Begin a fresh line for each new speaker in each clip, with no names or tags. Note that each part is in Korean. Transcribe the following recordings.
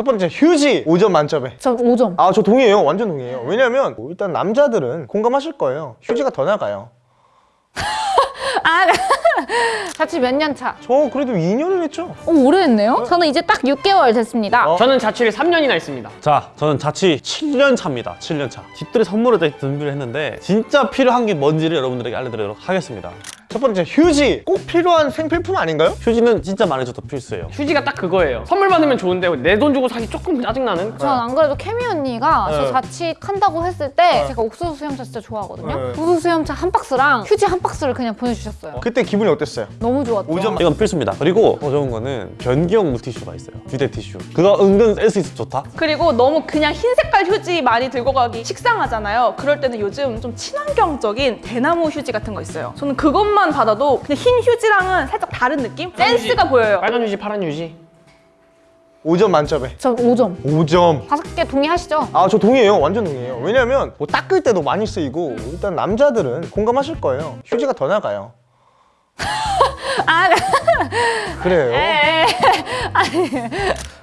첫 번째 휴지 5점 만점에
저 5점.
아 저 동의해요 완전 동의해요 왜냐면 뭐 일단 남자들은 공감하실 거예요 휴지가 더 나가요
아, 자취 몇 년 차?
저 그래도 2년을 했죠
오, 오래됐네요? 저는 이제 딱 6개월 됐습니다.
어?
저는 자취를 3년이나 했습니다.
자, 저는 자취 7년 차입니다. 7년 차. 집들이 선물을 다 준비를 했는데 진짜 필요한 게 뭔지를 여러분들에게 알려드리도록 하겠습니다.
첫 번째 휴지 꼭 필요한 생필품 아닌가요?
휴지는 진짜 많이 줘도 필수예요.
휴지가 딱 그거예요. 선물 받으면 좋은데 내 돈 주고 사기 조금 짜증나는?
전 안 그래도 케미 언니가
네.
저 자취한다고 했을 때 제가 옥수수 수염차 진짜 좋아하거든요.
네.
옥수수 수염차 한 박스랑 휴지 한 박스를 그냥 보내주셨어요.
그때 기분이 어땠어요?
너무 좋았죠.
5점
이건 필수입니다. 그리고 더 좋은 거는 변기용 물티슈가 있어요. 휴대 티슈. 그거 은근 센스 있어 좋다.
그리고 너무 그냥 흰 색깔 휴지 많이 들고 가기 식상하잖아요. 그럴 때는 요즘 좀 친환경적인 대나무 휴지 같은 거 있어요. 저는 그것만 받아도 그냥 흰 휴지랑은 살짝 다른 느낌? 센스가 보여요.
빨간 휴지, 파란 휴지.
5점 만점에.
저 5점.
5점.
다섯 개 동의하시죠?
아 저 동의해요. 완전 동의해요. 왜냐면 뭐 닦을 때도 많이 쓰이고 일단 남자들은 공감하실 거예요. 휴지가 더 나가요.
아,
그래요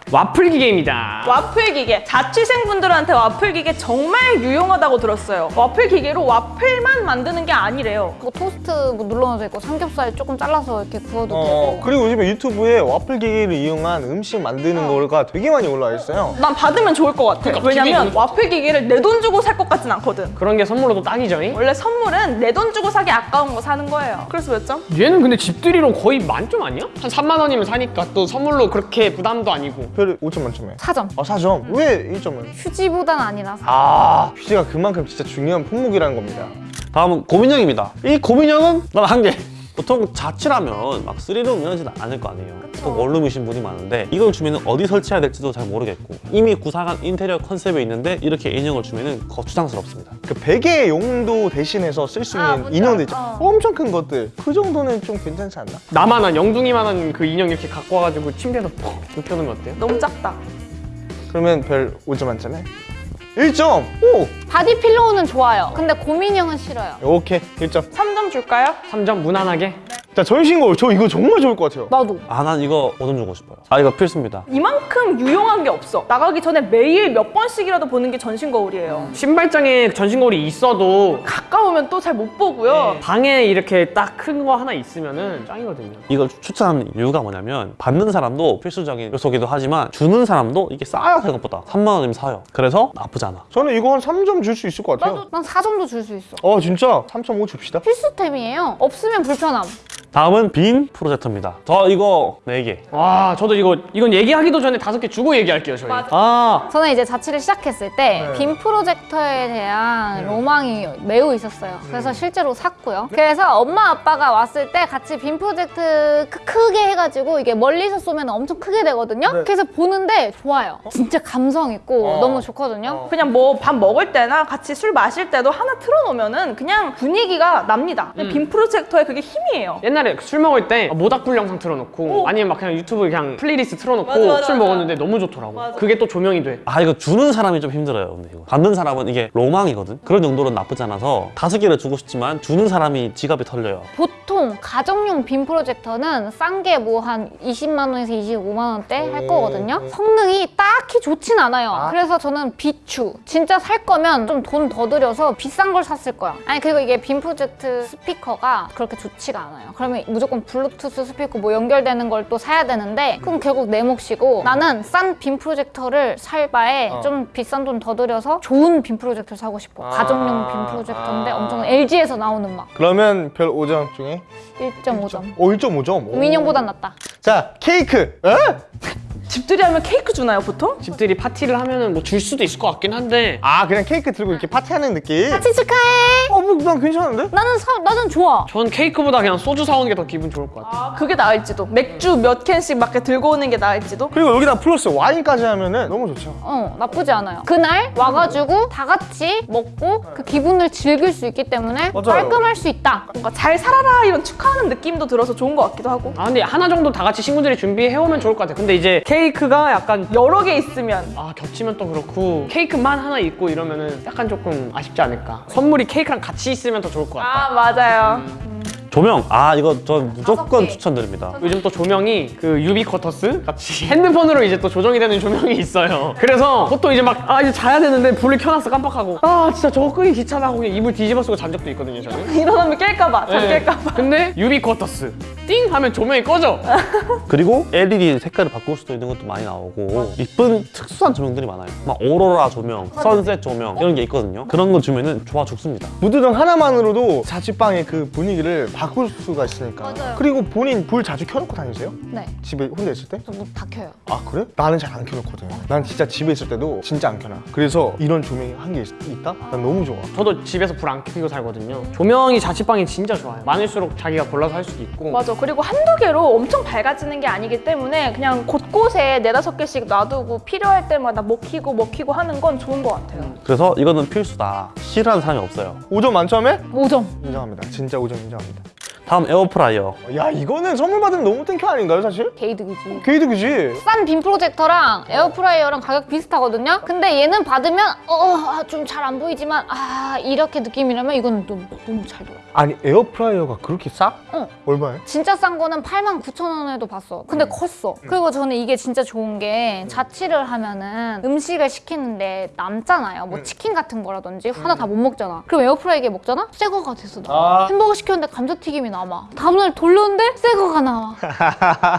와플 기계입니다.
와플 기계. 자취생분들한테 와플 기계 정말 유용하다고 들었어요. 와플 기계로 와플만 만드는 게 아니래요.
뭐 토스트 뭐 눌러도 되고 삼겹살 조금 잘라서 이렇게 구워도
어,
되고.
그리고 요즘에 유튜브에 와플 기계를 이용한 음식 만드는 거가 되게 많이 올라와 있어요
난 받으면 좋을 것 같아.
그러니까
왜냐면 와플 기계를 내 돈 주고 살 것 같진 않거든.
그런 게 선물로도 딱이죠. 잉?
원래 선물은 내 돈 주고 사기 아까운 거 사는 거예요. 그래서 몇 점?
얘는 근데 집들이로 거의 만점 아니야? 한 3만 원이면 사니까 또 선물로 그렇게 부담도 아니고.
별 5점 만점에
4점.
아 4점 왜 1점은?
휴지보단 아니라서.
아 휴지가 그만큼 진짜 중요한 품목이라는 겁니다
다음은 고민형입니다. 이 고민형은 난 한 개. 보통 자취라면 막 쓰리룸 이러지는 않을 거 아니에요. 보통 원룸이신 분이 많은데 이걸 주면 어디 설치해야 될지도 잘 모르겠고 이미 구상한 인테리어 컨셉이 있는데 이렇게 인형을 주면 거추장스럽습니다.
그 베개 용도 대신해서 쓸 수 있는
아,
인형들. 있죠 엄청 큰 것들 그 정도는 좀 괜찮지 않나?
나만한 영둥이만한 그 인형 이렇게 갖고 와가지고 침대에서 퍽 눕혀놓으면 어때요?
너무 작다.
그러면 별 5점 만점에 1점! 오!
body pillow는 좋아요. 근데 고민형은 싫어요.
오케이 1점
3점 줄까요?
3점 무난하게.
자 전신거울 저 이거 정말 좋을 것 같아요
나도.
아, 난 이거 5점 주고 싶어요. 아, 이거 필수입니다.
이만큼 유용한 게 없어. 나가기 전에 매일 몇 번씩이라도 보는 게 전신 거울이에요.
신발장에 전신 거울이 있어도
가까우면 또 잘 못 보고요.
방에 이렇게 딱 큰 거 하나 있으면 은 짱이거든요.
이걸 추- 추천하는 이유가 뭐냐면 받는 사람도 필수적인 요소기도 하지만 주는 사람도 이게 싸요 생각보다 3만 원이면 사요 그래서 나쁘지 않아
저는 이거 한 3점 줄 수 있을 것 같아요
난 4점도 줄 수 있어.
어 진짜? 3.5 줍시다
필수템이에요. 없으면 불편함.
다음은 빈 프로젝터입니다 저 이거 4개
와 저도 이거 이건 얘기하기도 전에 다섯 개 주고 얘기할게요 저희.
맞아.
아
저는 이제 자취를 시작했을 때
네.
빔 프로젝터에 대한 로망이 매우 있었어요. 그래서 실제로 샀고요. 그래서 엄마 아빠가 왔을 때 같이 빔 프로젝트 크- 크게 해가지고 이게 멀리서 쏘면 엄청 크게 되거든요.
네.
그래서 보는데 좋아요. 진짜 감성 있고
어.
너무 좋거든요.
어.
그냥 뭐 밥 먹을 때나 같이 술 마실 때도 하나 틀어놓으면 은 그냥 분위기가 납니다. 근데 빔 프로젝터의 그게 힘이에요.
옛날 에 술 먹을 때 모닥불 영상 틀어놓고
오.
아니면 막 그냥 유튜브 그냥 플레이리스트 틀어놓고
맞아, 맞아,
술
맞아.
먹었는데 너무 좋더라고.
맞아.
그게 또 조명이 돼.
아 이거 주는 사람이 좀 힘들어요 근데 이거 받는 사람은 이게 로망이거든 그런 정도로 나쁘지 않아서 다섯 개를 주고 싶지만 주는 사람이 지갑이 털려요
보통 가정용 빔 프로젝터는 싼 게 뭐 한 20만 원에서 25만 원대 할
오.
거거든요. 성능이 딱히 좋진 않아요.
아.
그래서 저는 비추. 진짜 살 거면 좀 돈 더 들여서 비싼 걸 샀을 거야. 아니 그리고 이게 빔 프로젝트 스피커가 그렇게 좋지가 않아요. 그러면 무조건 블루투스 스피커 뭐 연결되는 걸 또 사야 되는데 그럼 결국 내 몫이고 나는 싼 빔 프로젝터를 살 바에
어.
좀 비싼 돈 더 들여서 좋은 빔 프로젝터를 사고 싶어.
아.
가정용 빔 프로젝터인데
아.
엄청 LG에서 나오는 막
그러면 별 5점 중에
1.5점.
오 1.5점
고민형보단 낫다.
자 케이크 에?
집들이 하면 케이크 주나요, 보통?
집들이 파티를 하면은 뭐 줄 수도 있을 것 같긴 한데
아 그냥 케이크 들고 이렇게 파티하는 느낌?
같이 축하해.
어뭐 난 괜찮은데?
나는 사, 나는 좋아.
전 케이크보다 그냥 소주 사오는 게 더 기분 좋을 것 같아요.
아, 그게 나을지도. 맥주 몇 캔씩 막 이렇게 들고 오는 게 나을지도.
그리고 여기다 플러스 와인까지 하면은 너무 좋죠
어 나쁘지 않아요. 그날 와가지고 다 같이 먹고 그 기분을 즐길 수 있기 때문에
맞아요.
깔끔할 수 있다.
뭔가 잘 살아라 이런 축하하는 느낌도 들어서 좋은 것 같기도 하고.
아 근데 하나 정도 다 같이 친구들이 준비해오면 좋을 것 같아요. 근데 이제 케이크 가 약간
여러 개 있으면
아 겹치면 또 그렇고 케이크만 하나 있고 이러면 은 약간 조금 아쉽지 않을까. 선물이 케이크랑 같이 있으면 더 좋을 것 같다.
아 맞아요.
조명 아 이거 저 무조건
개.
추천드립니다
요즘 또 조명이 그 유비쿼터스 같이 핸드폰으로 이제 또 조정이 되는 조명이 있어요. 그래서 보통 이제 막 아 이제 자야 되는데 불을 켜놨어 깜빡하고 아 진짜 저거 끄기 귀찮아 하고 그냥 이불 뒤집어 쓰고 잔 적도 있거든요 저는.
일어나면 깰까봐, 잠
네.
깰까봐.
근데 유비쿼터스 띵 하면 조명이 꺼져.
그리고 LED 색깔을 바꿀 수도 있는 것도 많이 나오고 이쁜 특수한 조명들이 많아요 막 오로라 조명, sunset 조명 이런 게 있거든요 그런 거 주면은 좋아 죽습니다
무드등 하나만으로도 자취방의 그 분위기를 바꿀 수가 있으니까.
맞아요.
그리고 본인 불 자주 켜놓고 다니세요?
네.
집에 혼자 있을 때?
저다 켜요.
아 그래? 나는 잘 안 켜놓거든. 난 진짜 집에 있을 때도 진짜 안 켜놔. 그래서 이런 조명이 한개 있다? 난 너무 좋아.
저도 집에서 불 안 켜고 살거든요. 조명이 자취방이 진짜 좋아요. 많을수록 자기가 골라서 할 수도 있고.
맞아. 그리고 한두 개로 엄청 밝아지는 게 아니기 때문에 그냥 곳곳에 네다섯 개씩 놔두고 필요할 때마다 먹히고 먹히고 하는 건 좋은 것 같아요.
그래서 이거는 필수다 싫어하는 사람이 없어요
5점 만점에?
5점.
인정합니다. 진짜 5점 인정합니다.
다음 에어프라이어
야 이거는 선물 받으면 너무 thank you 아닌가요 사실?
게이득이지.
게이득이지.
싼 빔 프로젝터랑 에어프라이어랑 가격 비슷하거든요. 근데 얘는 받으면 어 좀 잘 안 보이지만 아 이렇게 느낌이라면 이거는 너무 너무 잘 돌아.
아니 에어프라이어가 그렇게 싸?
어.
얼마에?
진짜 싼 거는 8만 9천 원에도 봤어. 근데 컸어. 그리고 저는 이게 진짜 좋은 게 자취를 하면은 음식을 시키는데 남잖아요. 뭐 치킨 같은 거라든지 하나 다 못 먹잖아. 그럼 에어프라이기에 먹잖아? 새 거가 돼서 나와.
아.
햄버거 시켰는데 감자튀김이 남아. 다음날 돌렸는데 새 거가 나와.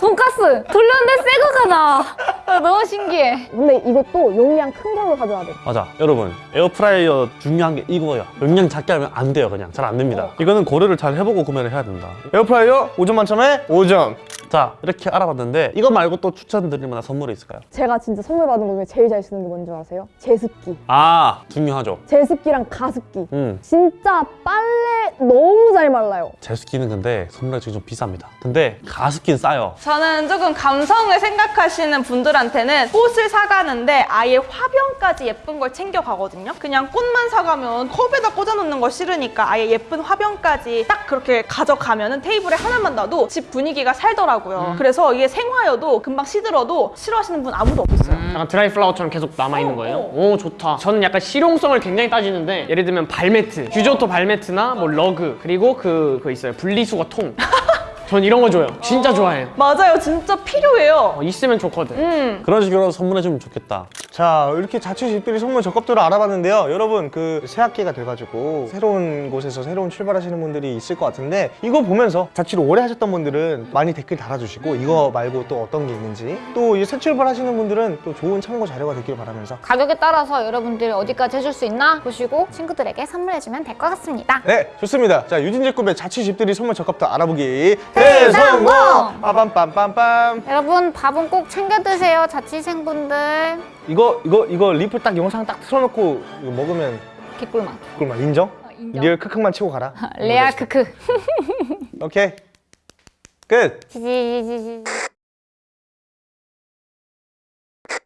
돈가스 돌렸는데 새 거가 나와. 아, 너무 신기해.
근데 이것도 용량 큰 걸로 사줘야 돼.
맞아 여러분 에어프라이어 중요한 게 이거예요 용량 작게 하면 안 돼요 그냥 잘 안 됩니다 이거는 고려를 잘 해보고 구매를 해야 된다
에어프라이어 5점 만점에 5점.
자 이렇게 알아봤는데 이거 말고 또 추천드릴 만한 선물이 있을까요?
제가 진짜 선물 받은 거 중에 제일 잘 쓰는 게 뭔지 아세요? 제습기.
아 중요하죠
제습기랑 가습기.
음
진짜 빨래 너무 잘 말라요.
제습기는 근데 선물이 지금 좀 비쌉니다 근데 가습기는 싸요
저는 조금 감성을 생각하시는 분들 한테는 꽃을 사가는데 아예 화병까지 예쁜 걸 챙겨가거든요. 그냥 꽃만 사가면 컵에다 꽂아놓는 거 싫으니까 아예 예쁜 화병까지 딱 그렇게 가져가면은 테이블에 하나만 놔도 집 분위기가 살더라고요. 그래서 이게 생화여도 금방 시들어도 싫어하시는 분 아무도 없어요.
약간 드라이 플라워처럼 계속 남아있는 거예요? 오 좋다 저는 약간 실용성을 굉장히 따지는데 예를 들면 발매트 규조토 발매트나 뭐 러그 그리고 그, 그 있어요 분리수거 통 전 이런 거 줘요 진짜 좋아해요
맞아요. 진짜 필요해요.
어, 있으면 좋거든
음.
그런 식으로 선물해주면 좋겠다
자 이렇게 자취집들이 선물 적합도를 알아봤는데요 여러분 그 새학기가 돼가지고 새로운 곳에서 새로운 출발하시는 분들이 있을 것 같은데 이거 보면서 자취를 오래 하셨던 분들은 많이 댓글 달아주시고 이거 말고 또 어떤 게 있는지 또 이제 새 출발하시는 분들은 또 좋은 참고 자료가 되길 바라면서
가격에 따라서 여러분들이 어디까지 해줄 수 있나 보시고 친구들에게 선물해주면 될 것 같습니다.
네 좋습니다 자 유진제꿈의 자취집들이 선물 적합도 알아보기
대성공!
빠밤빰빰빰
여러분 밥은 꼭 챙겨 드세요 자취생분들.
이거 이거 이거 리플 딱 영상 딱 틀어놓고 이거 먹으면
개꿀맛.
그걸만 인정?
어, 인정.
real 크크만 치고 가라
레알 크크.
오케이 끝.